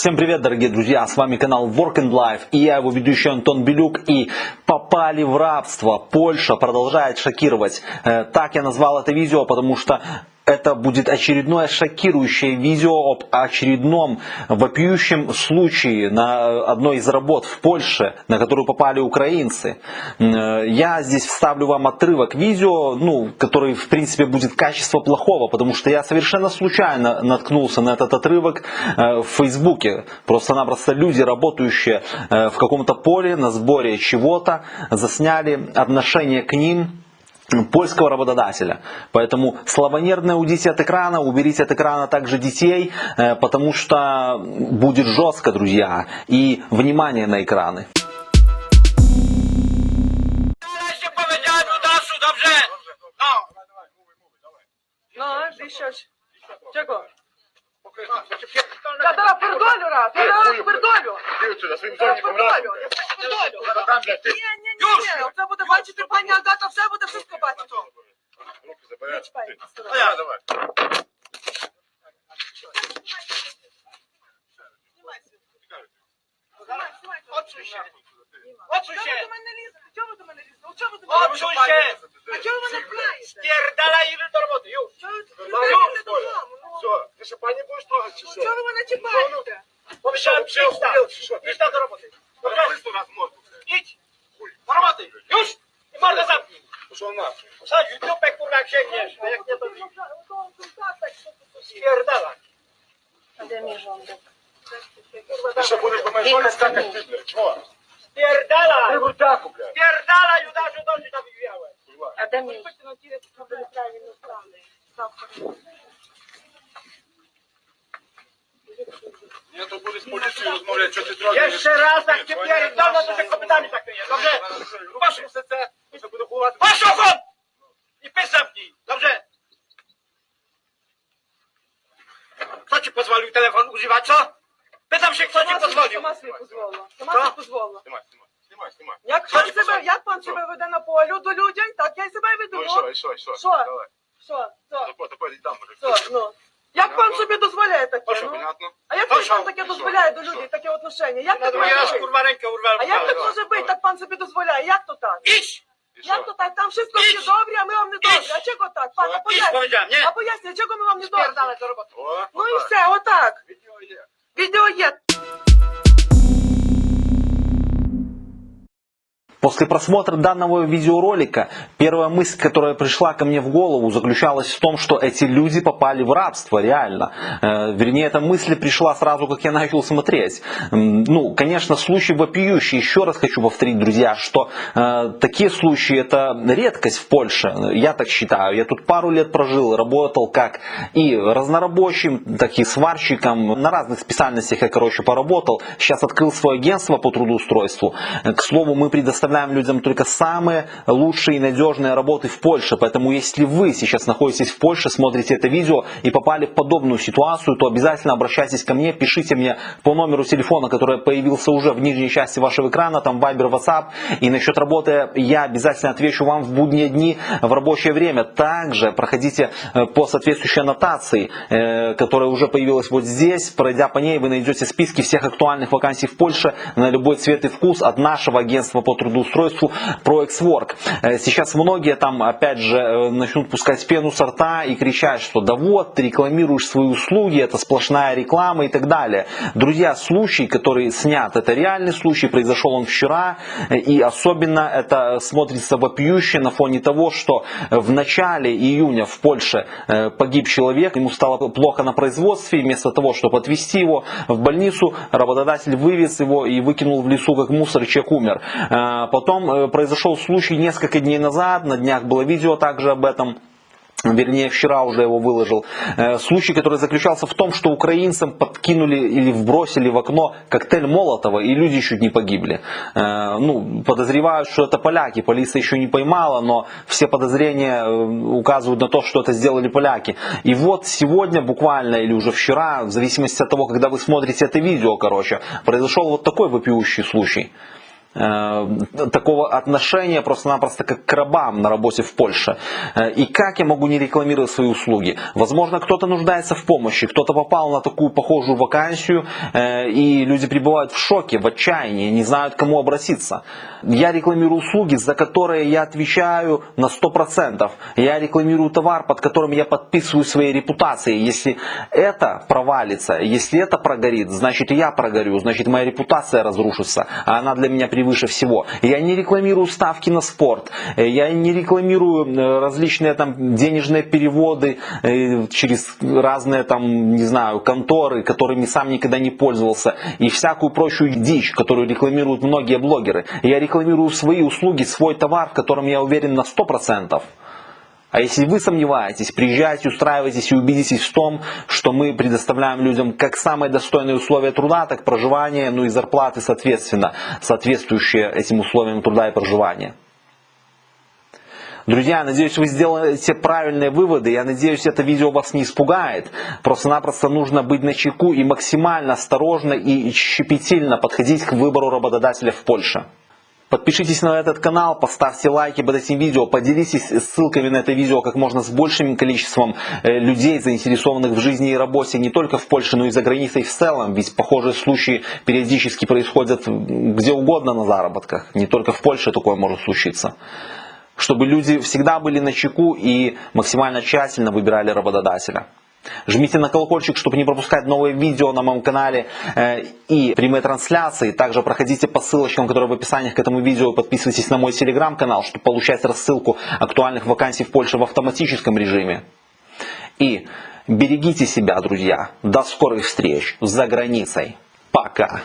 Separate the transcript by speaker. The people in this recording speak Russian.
Speaker 1: Всем привет, дорогие друзья, с вами канал Work and Life и я его ведущий Антон Белюк и попали в рабство. Польша продолжает шокировать. Э, Так я назвал это видео, потому что это будет очередное шокирующее видео об очередном вопиющем случае на одной из работ в Польше, на которую попали украинцы. М, Я здесь вставлю вам отрывок видео, ну, который в принципе будет качество плохого, потому что я совершенно случайно наткнулся на этот отрывок э, в Фейсбуке. Просто-напросто люди, работающие э, в каком-то поле на сборе чего-то, засняли отношение к ним польского работодателя. Поэтому слабонервно уйдите от экрана, уберите от экрана также детей, э, потому что будет жестко, друзья. И внимание на экраны.
Speaker 2: Нарешті поведять Удасу, dobrze? No.
Speaker 3: No, віщось. Чого? Я зараз пердолю раз, я зараз пердолю.
Speaker 4: Ти отсюда, своїм
Speaker 3: Зараз
Speaker 4: зоніком
Speaker 3: пердолю.
Speaker 4: раз.
Speaker 3: Я пердолю.
Speaker 4: Там, блядь, ти.
Speaker 3: Ні, ні, ні, ні, це буде бачити пані Агата, все
Speaker 4: забереш.
Speaker 3: чіпай,
Speaker 4: Ти.
Speaker 3: сюди.
Speaker 4: А я, давай.
Speaker 2: Odsuń się. Odsuń
Speaker 3: Чого
Speaker 2: się.
Speaker 3: ви до мене лізете? Чого ви до мене лізете? Ну, Чого ви до мене
Speaker 2: Odsuń
Speaker 3: лізете?
Speaker 2: się.
Speaker 3: А чого ви мене пхаєте?
Speaker 2: Spierdalaj i do roboty, już.
Speaker 3: Чого ви
Speaker 4: Ну,
Speaker 3: приберете додому? Ну,
Speaker 4: Все, ти що, пані будеш трогати чи що?
Speaker 3: Чого ви мене чіпаєте?
Speaker 2: Pomyślałem,
Speaker 4: Що,
Speaker 2: przyjdź tam.
Speaker 4: охуєл Hija
Speaker 2: skakać
Speaker 4: Pierdala! Ty.
Speaker 2: Pierdala, Judaszu,
Speaker 3: to się
Speaker 4: Ja to budę z policją rozmawiać, co ty drogi.
Speaker 2: Jeszcze raz tak cię pierdolę, to się kopytami
Speaker 4: tak jest, dobrze? Masz muzyce,
Speaker 2: to będę I pys zamknij, dobrze? Kto ci pozwolił telefon używać, co? Pytam się, kto ci pozwolił.
Speaker 3: Сама собі дозволила. Сама собі дозволила.
Speaker 4: Знімай, знімай, знімай, знімай.
Speaker 3: Як пан себе, як пан себе веде на полю до людей, так я й себе веду.
Speaker 4: Ну і що, і що, і що?
Speaker 3: Що?
Speaker 4: Давай.
Speaker 3: Що? Що? Що? Ну. Як пан собі дозволяє таке?
Speaker 4: Хорошо,
Speaker 3: Ну?
Speaker 4: понятно.
Speaker 3: А як пан
Speaker 2: що?
Speaker 3: таке дозволяє до людей, таке отношення? Як так може бути? А як так може бути? Так пан собі дозволяє. Як то так?
Speaker 2: Idź!
Speaker 4: І
Speaker 3: Як то так? Там wszystko
Speaker 2: Idź!
Speaker 3: всі а ми вам не добрі.
Speaker 2: Idź!
Speaker 3: А чого так? Пан, а
Speaker 2: Idź,
Speaker 3: А
Speaker 2: nie?
Speaker 3: чого ми вам не.
Speaker 4: О,
Speaker 3: Ну і все, отак.
Speaker 4: Відео
Speaker 1: После просмотра данного видеоролика первая мысль, которая пришла ко мне в голову, заключалась в том, что эти люди попали в рабство, реально. Э, Вернее, эта мысль пришла сразу, как я начал смотреть. Ну, конечно, случай вопиющий. Еще раз хочу повторить, друзья, что э, такие случаи это редкость в Польше. Я так считаю. Я тут пару лет прожил, работал как и разнорабочим, так и сварщиком. На разных специальностях я, короче, поработал. Сейчас открыл свое агентство по трудоустройству. Э, К слову, мы предоставляем людям только самые лучшие и надежные работы в Польше. Поэтому, если вы сейчас находитесь в Польше, смотрите это видео и попали в подобную ситуацию, то обязательно обращайтесь ко мне, пишите мне по номеру телефона, который появился уже в нижней части вашего экрана, там Viber, WhatsApp. И насчет работы я обязательно отвечу вам в будние дни в рабочее время. Также проходите э, по соответствующей аннотации, э, которая уже появилась вот здесь. Пройдя по ней, вы найдете списки всех актуальных вакансий в Польше на любой цвет и вкус от нашего агентства по трудоустройству ProExWork. Э, Сейчас многие там опять же э, начнут пускать пену со рта и кричать, что да вот, ты рекламируешь свои услуги, это сплошная реклама и так далее. Друзья, случай, который снят, это реальный случай, произошел он вчера, э, и особенно это смотрится вопиюще на фоне того, что в начале июня в Польше погиб человек, ему стало плохо на производстве, вместо того, чтобы отвезти его в больницу, работодатель вывез его и выкинул в лесу как мусор, и человек умер. Потом э, произошел случай несколько дней назад, на днях было видео также об этом. Вернее, вчера уже его выложил. Э, Случай, который заключался в том, что украинцам подкинули или вбросили в окно коктейль Молотова, и люди чуть не погибли. Э, Ну, подозревают, что это поляки. Полиция еще не поймала, но все подозрения указывают на то, что это сделали поляки. И вот сегодня буквально, или уже вчера, в зависимости от того, когда вы смотрите это видео, короче, произошел вот такой вопиющий случай. Э, такого отношения просто-напросто как к рабам на работе в Польше. Э, И как я могу не рекламировать свои услуги? Возможно, кто-то нуждается в помощи, кто-то попал на такую похожую вакансию, э, и люди пребывают в шоке, в отчаянии, не знают, к кому обратиться. Я рекламирую услуги, за которые я отвечаю на 100%. Я рекламирую товар, под которым я подписываю своей репутацией. Если это провалится, если это прогорит, значит я прогорю, значит моя репутация разрушится, а она для меня превыше всего. Я не рекламирую ставки на спорт, э, я не рекламирую э, различные там денежные переводы э, через разные там, не знаю, конторы, которыми сам никогда не пользовался, и всякую прочую дичь, которую рекламируют многие блогеры. Я рекламирую свои услуги, свой товар, в котором я уверен на 100%. А если вы сомневаетесь, приезжайте, устраивайтесь и убедитесь в том, что мы предоставляем людям как самые достойные условия труда, так проживания, ну и зарплаты соответственно, соответствующие этим условиям труда и проживания. Друзья, надеюсь, вы сделаете правильные выводы. Я надеюсь, это видео вас не испугает. Просто-напросто нужно быть начеку и максимально осторожно и щепетильно подходить к выбору работодателя в Польше. Подпишитесь на этот канал, поставьте лайки под этим видео, поделитесь ссылками на это видео как можно с большим количеством э, людей, заинтересованных в жизни и работе не только в Польше, но и за границей в целом. Ведь похожие случаи периодически происходят где угодно на заработках. Не только в Польше такое может случиться. Чтобы люди всегда были на чеку и максимально тщательно выбирали работодателя. Жмите на колокольчик, чтобы не пропускать новые видео на моем канале э, и прямые трансляции. Также проходите по ссылочкам, которые в описании к этому видео. Подписывайтесь на мой телеграм-канал, чтобы получать рассылку актуальных вакансий в Польше в автоматическом режиме. И берегите себя, друзья. До скорых встреч за границей. Пока.